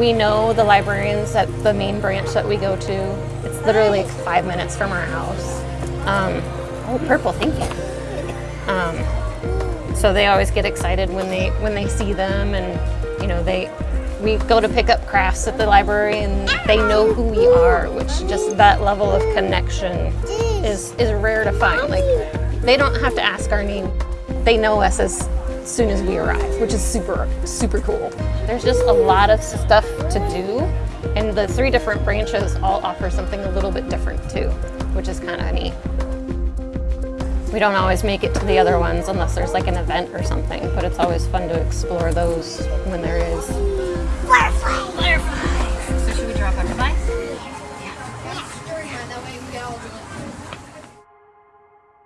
we know the librarians at the main branch that we go to. It's literally like five minutes from our house. Um, oh, purple, thank you. Um, so they always get excited when they when they see them, and you know they we go to pick up crafts at the library, and they know who we are, which just that level of connection is is rare to find. Like they don't have to ask our name; they know us as soon as we arrive, which is super, super cool. There's just a lot of stuff to do, and the three different branches all offer something a little bit different too, which is kind of neat. We don't always make it to the other ones unless there's like an event or something, but it's always fun to explore those when there is. Butterfly! Butterfly! So should we drop our device? Yeah. yeah. yeah.